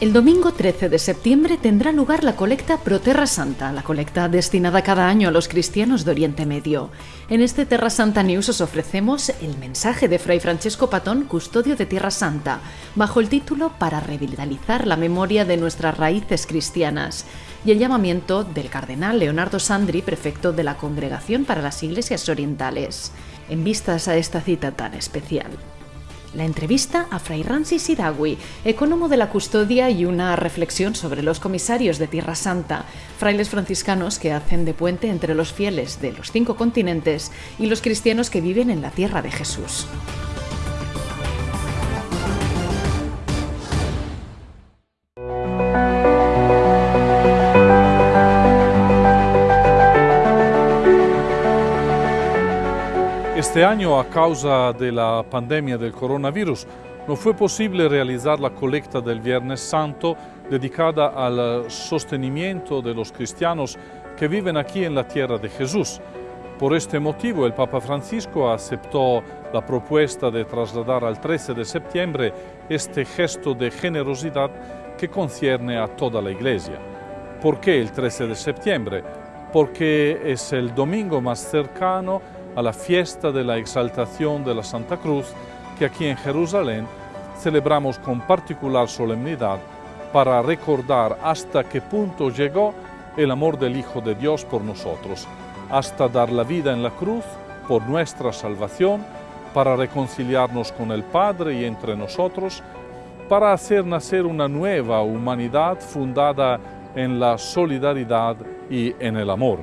El domingo 13 de septiembre tendrá lugar la colecta Pro Terra Santa, la colecta destinada cada año a los cristianos de Oriente Medio. En este Terra Santa News os ofrecemos el mensaje de Fray Francesco Patón, custodio de Tierra Santa, bajo el título Para revitalizar la memoria de nuestras raíces cristianas y el llamamiento del cardenal Leonardo Sandri, prefecto de la Congregación para las Iglesias Orientales, en vistas a esta cita tan especial. La entrevista a Fray Ransi Sidawi, ecónomo de la custodia y una reflexión sobre los comisarios de Tierra Santa, frailes franciscanos que hacen de puente entre los fieles de los cinco continentes y los cristianos que viven en la tierra de Jesús. Este año, a causa de la pandemia del coronavirus, no fue posible realizar la colecta del Viernes Santo dedicada al sostenimiento de los cristianos que viven aquí en la tierra de Jesús. Por este motivo, el Papa Francisco aceptó la propuesta de trasladar al 13 de septiembre este gesto de generosidad que concierne a toda la Iglesia. ¿Por qué el 13 de septiembre? Porque es el domingo más cercano a la fiesta de la exaltación de la Santa Cruz que aquí en Jerusalén celebramos con particular solemnidad para recordar hasta qué punto llegó el amor del Hijo de Dios por nosotros, hasta dar la vida en la cruz por nuestra salvación, para reconciliarnos con el Padre y entre nosotros, para hacer nacer una nueva humanidad fundada en la solidaridad y en el amor.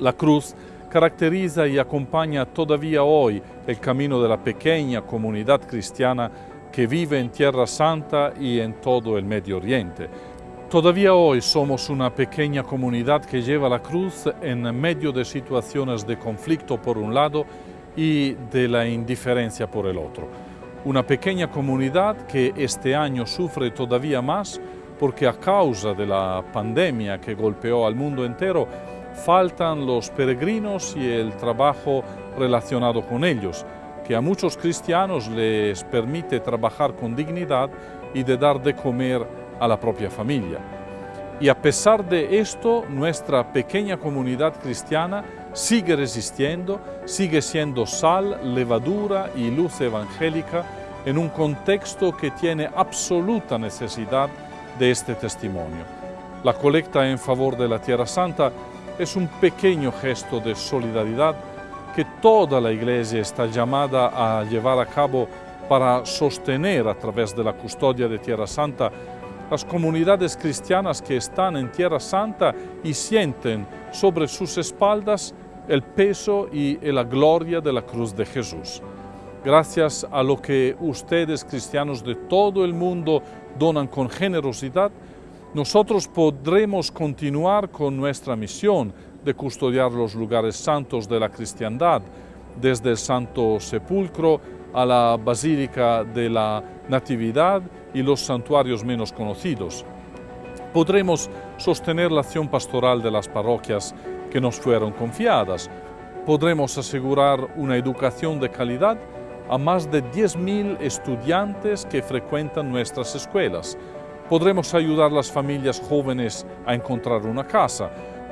La cruz caracteriza y acompaña todavía hoy el camino de la pequeña comunidad cristiana que vive en Tierra Santa y en todo el Medio Oriente. Todavía hoy somos una pequeña comunidad que lleva la cruz en medio de situaciones de conflicto por un lado y de la indiferencia por el otro. Una pequeña comunidad que este año sufre todavía más porque a causa de la pandemia que golpeó al mundo entero, faltan los peregrinos y el trabajo relacionado con ellos, que a muchos cristianos les permite trabajar con dignidad y de dar de comer a la propia familia. Y a pesar de esto, nuestra pequeña comunidad cristiana sigue resistiendo, sigue siendo sal, levadura y luz evangélica en un contexto que tiene absoluta necesidad de este testimonio. La colecta en favor de la Tierra Santa es un pequeño gesto de solidaridad que toda la Iglesia está llamada a llevar a cabo para sostener a través de la custodia de Tierra Santa las comunidades cristianas que están en Tierra Santa y sienten sobre sus espaldas el peso y la gloria de la cruz de Jesús. Gracias a lo que ustedes, cristianos de todo el mundo, donan con generosidad, nosotros podremos continuar con nuestra misión de custodiar los lugares santos de la cristiandad, desde el Santo Sepulcro a la Basílica de la Natividad y los santuarios menos conocidos. Podremos sostener la acción pastoral de las parroquias que nos fueron confiadas. Podremos asegurar una educación de calidad a más de 10.000 estudiantes que frecuentan nuestras escuelas Podremos ayudar a las familias jóvenes a encontrar una casa.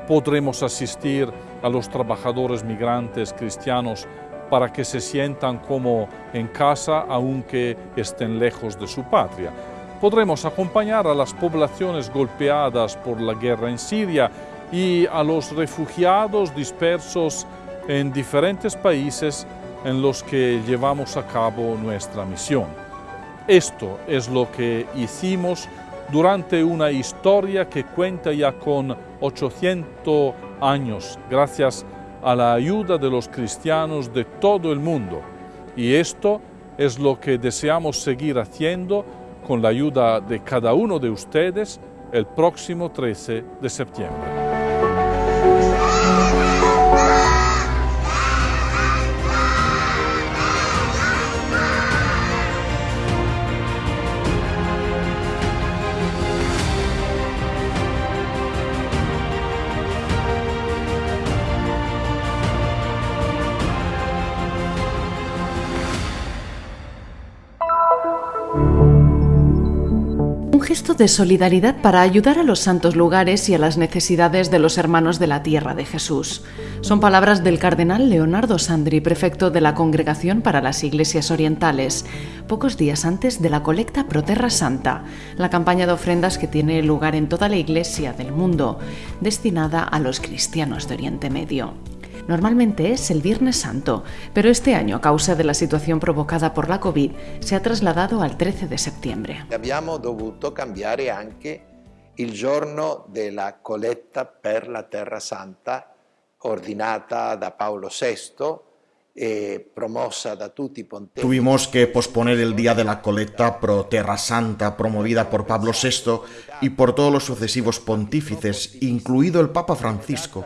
Podremos asistir a los trabajadores migrantes cristianos para que se sientan como en casa aunque estén lejos de su patria. Podremos acompañar a las poblaciones golpeadas por la guerra en Siria y a los refugiados dispersos en diferentes países en los que llevamos a cabo nuestra misión. Esto es lo que hicimos durante una historia que cuenta ya con 800 años, gracias a la ayuda de los cristianos de todo el mundo. Y esto es lo que deseamos seguir haciendo con la ayuda de cada uno de ustedes el próximo 13 de septiembre. gesto de solidaridad para ayudar a los santos lugares y a las necesidades de los hermanos de la tierra de Jesús. Son palabras del cardenal Leonardo Sandri, prefecto de la Congregación para las Iglesias Orientales, pocos días antes de la colecta pro Terra Santa, la campaña de ofrendas que tiene lugar en toda la iglesia del mundo, destinada a los cristianos de Oriente Medio. Normalmente es el Viernes Santo, pero este año, a causa de la situación provocada por la COVID, se ha trasladado al 13 de septiembre. Abbiamo dovuto cambiare anche il giorno della colletta per la Terra Santa ordinata da Paolo VI e promossa da tutti i pontefici. Tuvimos que posponer el día de la colecta pro Terra Santa promovida por Pablo VI y por todos los sucesivos pontífices, incluido el Papa Francisco.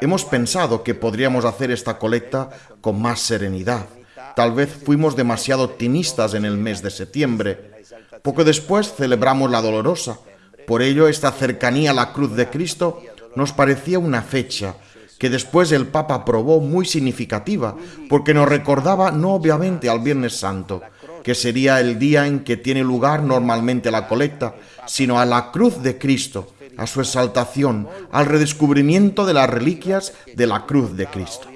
Hemos pensado que podríamos hacer esta colecta con más serenidad. Tal vez fuimos demasiado optimistas en el mes de septiembre. Poco después celebramos la Dolorosa. Por ello, esta cercanía a la cruz de Cristo nos parecía una fecha que después el Papa aprobó muy significativa, porque nos recordaba no obviamente al Viernes Santo, que sería el día en que tiene lugar normalmente la colecta, sino a la cruz de Cristo, a su exaltación, al redescubrimiento de las reliquias de la cruz de Cristo.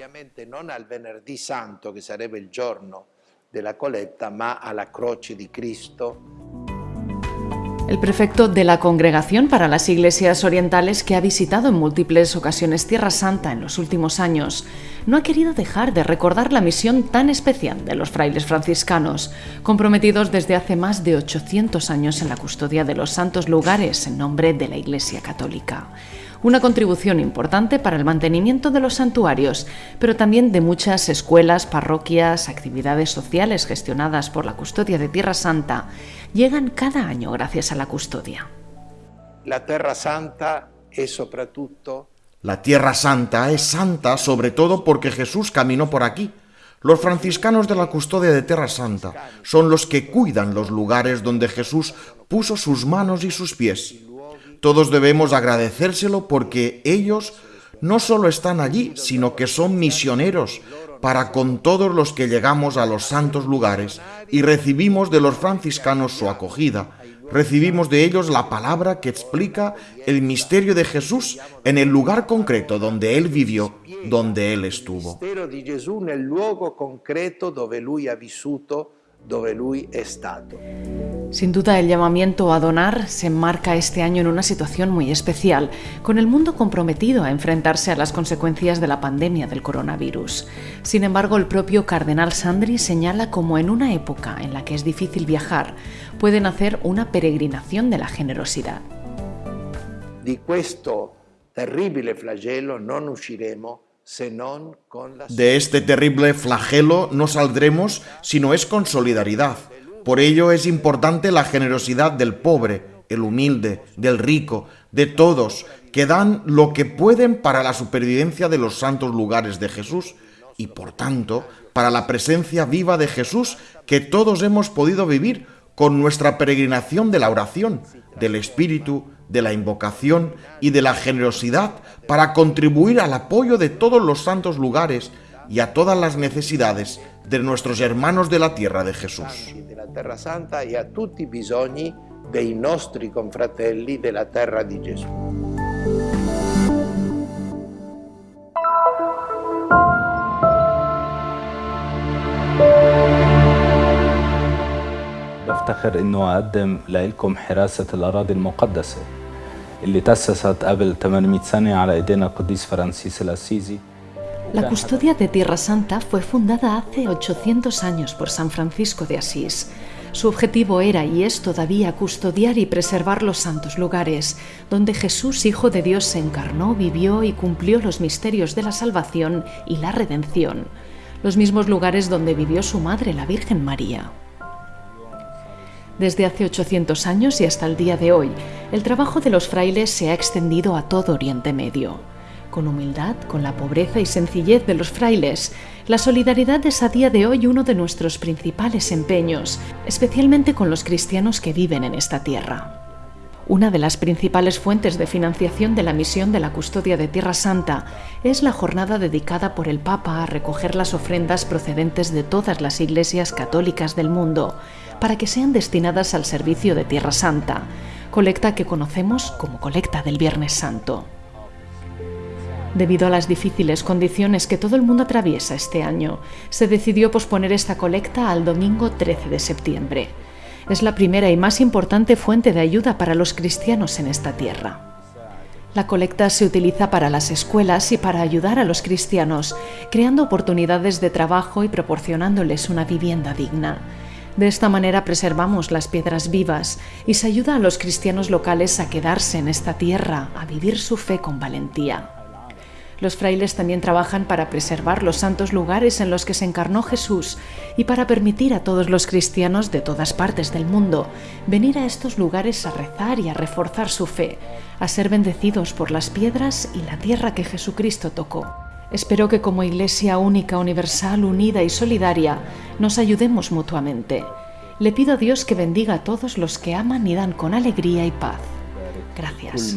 Non al venerdì santo che sarebbe il giorno della colletta, ma alla croce di Cristo El prefecto de la Congregación para las Iglesias Orientales, que ha visitado en múltiples ocasiones Tierra Santa en los últimos años, no ha querido dejar de recordar la misión tan especial de los frailes franciscanos, comprometidos desde hace más de 800 años en la custodia de los santos lugares en nombre de la Iglesia Católica una contribución importante para el mantenimiento de los santuarios, pero también de muchas escuelas, parroquias, actividades sociales gestionadas por la custodia de Tierra Santa, llegan cada año gracias a la custodia. La Terra Santa è soprattutto La Tierra Santa es santa sobre todo porque Jesús caminó por aquí. Los franciscanos de la custodia de Tierra Santa son los que cuidan los lugares donde Jesús puso sus manos y sus pies. Todos debemos agradecérselo porque ellos no solo están allí, sino que son misioneros para con todos los que llegamos a los santos lugares y recibimos de los franciscanos su acogida. Recibimos de ellos la palabra que explica el misterio de Jesús en el lugar concreto donde Él vivió, donde Él estuvo. mistero di Gesù nel luogo concreto dove lui ha lui è stato. Sin duda el llamamiento a donar se enmarca este año en una situación muy especial, con el mundo comprometido a enfrentarse a las consecuencias de la pandemia del coronavirus. Sin embargo, el propio cardenal Sandri señala como en una época en la que es difícil viajar, pueden hacer una peregrinación de la generosidad. Questo terribile non usciremo De este terrible flagelo no saldremos si no es con solidaridad. Por ello es importante la generosidad del pobre, el humilde, del rico, de todos, que dan lo que pueden para la supervivencia de los santos lugares de Jesús y por tanto para la presencia viva de Jesús que todos hemos podido vivir con nuestra peregrinación de la oración, del espíritu, de la invocación y de la generosidad para contribuir al apoyo de todos los santos lugares y a todas las necesidades de nuestros hermanos de la tierra de Jesús. della Terra Santa e a tutti i bisogni dei nostri confratelli della terra di Gesù. بفتخر انه اقدم لكم حراسه الاراضي المقدسه اللي تاسست قبل 800 سنه على ايدينا القديس فرانسيس الاسيزي La custodia de Tierra Santa fue fundada hace 800 años por San Francisco de Asís. Su objetivo era y es todavía custodiar y preservar los santos lugares, donde Jesús, Hijo de Dios, se encarnó, vivió y cumplió los misterios de la salvación y la redención, los mismos lugares donde vivió su madre, la Virgen María. Desde hace 800 años y hasta el día de hoy, el trabajo de los frailes se ha extendido a todo Oriente Medio. Con humildad, con la pobreza y sencillez de los frailes, la solidaridad es a día de hoy uno de nuestros principales empeños, especialmente con los cristianos que viven en esta tierra. Una de las principales fuentes de financiación de la misión de la custodia de Tierra Santa es la jornada dedicada por el Papa a recoger las ofrendas procedentes de todas las iglesias católicas del mundo para que sean destinadas al servicio de Tierra Santa, colecta que conocemos como colecta del Viernes Santo. Debido a las difíciles condiciones que todo el mundo atraviesa este año, se decidió posponer esta colecta al domingo 13 de septiembre. Es la primera y más importante fuente de ayuda para los cristianos en esta tierra. La colecta se utiliza para las escuelas y para ayudar a los cristianos, creando oportunidades de trabajo y proporcionándoles una vivienda digna. De esta manera preservamos las piedras vivas y se ayuda a los cristianos locales a quedarse en esta tierra, a vivir su fe con valentía. Los frailes también trabajan para preservar los santos lugares en los que se encarnó Jesús y para permitir a todos los cristianos de todas partes del mundo venir a estos lugares a rezar y a reforzar su fe, a ser bendecidos por las piedras y la tierra que Jesucristo tocó. Espero que como Iglesia única, universal, unida y solidaria nos ayudemos mutuamente. Le pido a Dios que bendiga a todos los que aman y dan con alegría y paz. Gracias.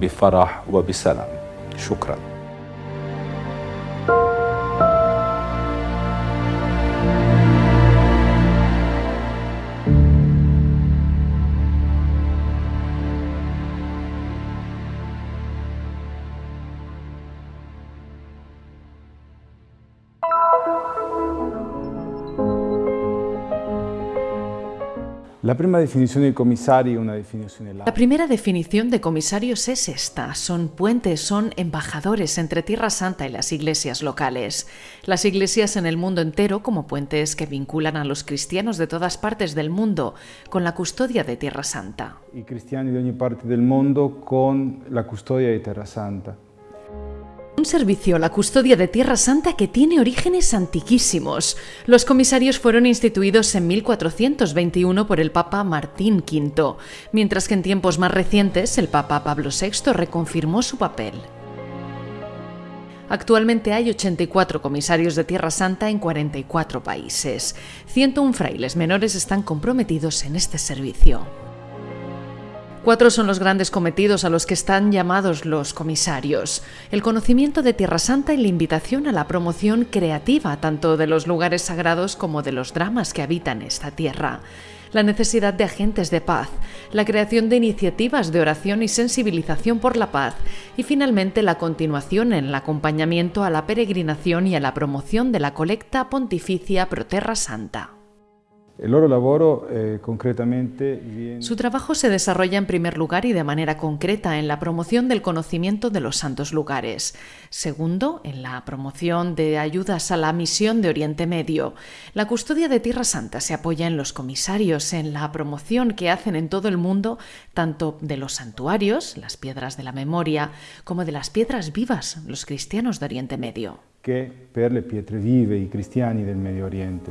بفرح وبسلام. شكرا. La primera definición de comisario, una definición La primera definición de comisarios es esta: son puentes, son embajadores entre Tierra Santa y las iglesias locales. Las iglesias en el mundo entero como puentes que vinculan a los cristianos de todas partes del mundo con la custodia de Tierra Santa. Y cristianos de ogni parte del mundo con la custodia de Tierra Santa. Un servicio la custodia de Tierra Santa que tiene orígenes antiquísimos. Los comisarios fueron instituidos en 1421 por el Papa Martín V, mientras que en tiempos más recientes el Papa Pablo VI reconfirmó su papel. Actualmente hay 84 comisarios de Tierra Santa en 44 países. 101 frailes menores están comprometidos en este servicio. Cuatro son los grandes cometidos a los que están llamados los comisarios. El conocimiento de Tierra Santa y la invitación a la promoción creativa tanto de los lugares sagrados como de los dramas que habitan esta tierra. La necesidad de agentes de paz, la creación de iniciativas de oración y sensibilización por la paz y finalmente la continuación en el acompañamiento a la peregrinación y a la promoción de la colecta pontificia Pro Terra Santa. El loro lavoro eh, concretamente Su trabajo se desarrolla en primer lugar y de manera concreta en la promoción del conocimiento de los santos lugares. Segundo, en la promoción de ayudas a la misión de Oriente Medio. La custodia de Tierra Santa se apoya en los comisarios, en la promoción que hacen en todo el mundo tanto de los santuarios, las piedras de la memoria, como de las piedras vivas, los cristianos de Oriente Medio. Que per le pietre vive i cristiani del Medio Oriente.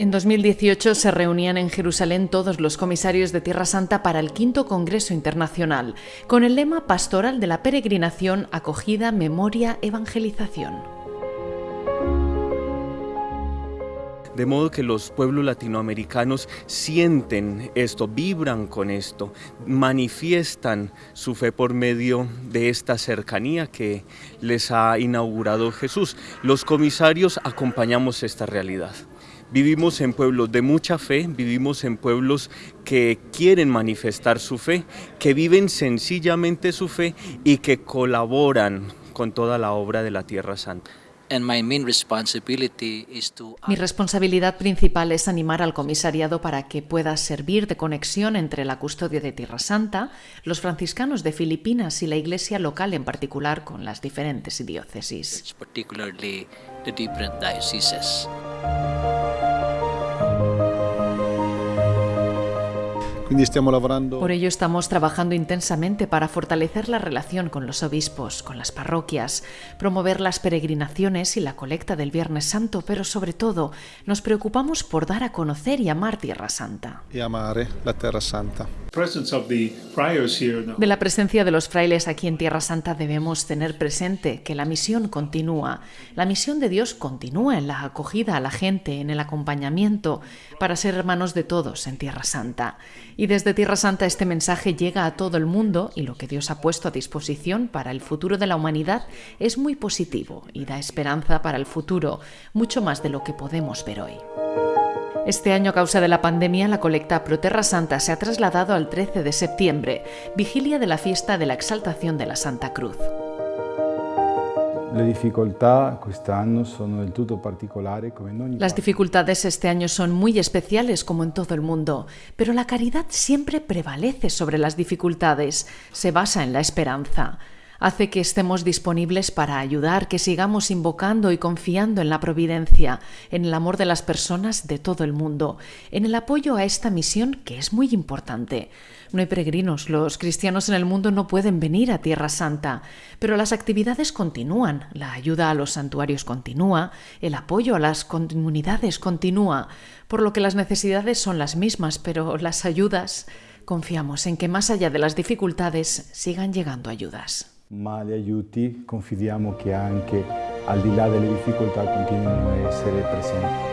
En 2018 se reunían en Jerusalén todos los comisarios de Tierra Santa para el quinto Congreso Internacional, con el lema pastoral de la peregrinación, acogida, memoria, evangelización. De modo que los pueblos latinoamericanos sienten esto, vibran con esto, manifiestan su fe por medio de esta cercanía que les ha inaugurado Jesús. Los comisarios acompañamos esta realidad. Vivimos en pueblos de mucha fe, vivimos en pueblos que quieren manifestar su fe, que viven sencillamente su fe y que colaboran con toda la obra de la Tierra Santa. Mi responsabilidad principal es animar al comisariado para que pueda servir de conexión entre la custodia de Tierra Santa, los franciscanos de Filipinas y la iglesia local en particular con las diferentes diócesis. Por ello estamos trabajando intensamente para fortalecer la relación con los obispos, con las parroquias, promover las peregrinaciones y la colecta del Viernes Santo, pero sobre todo nos preocupamos por dar a conocer y amar Tierra Santa. Y amar la Tierra Santa. De la presencia de los frailes aquí en Tierra Santa debemos tener presente que la misión continúa. La misión de Dios continúa en la acogida a la gente, en el acompañamiento, para ser hermanos de todos en Tierra Santa. Y desde Tierra Santa este mensaje llega a todo el mundo y lo que Dios ha puesto a disposición para el futuro de la humanidad es muy positivo y da esperanza para el futuro, mucho más de lo que podemos ver hoy. Este año, a causa de la pandemia, la colecta Pro Terra Santa se ha trasladado al 13 de septiembre, vigilia de la fiesta de la exaltación de la Santa Cruz. Las dificultades este año son muy especiales como en todo el mundo, pero la caridad siempre prevalece sobre las dificultades, se basa en la esperanza hace que estemos disponibles para ayudar, que sigamos invocando y confiando en la providencia, en el amor de las personas de todo el mundo, en el apoyo a esta misión que es muy importante. No hay peregrinos, los cristianos en el mundo no pueden venir a Tierra Santa, pero las actividades continúan, la ayuda a los santuarios continúa, el apoyo a las comunidades continúa, por lo que las necesidades son las mismas, pero las ayudas, confiamos en que más allá de las dificultades sigan llegando ayudas. gli aiuti confidiamo che anche al di là delle difficoltà a essere presenti.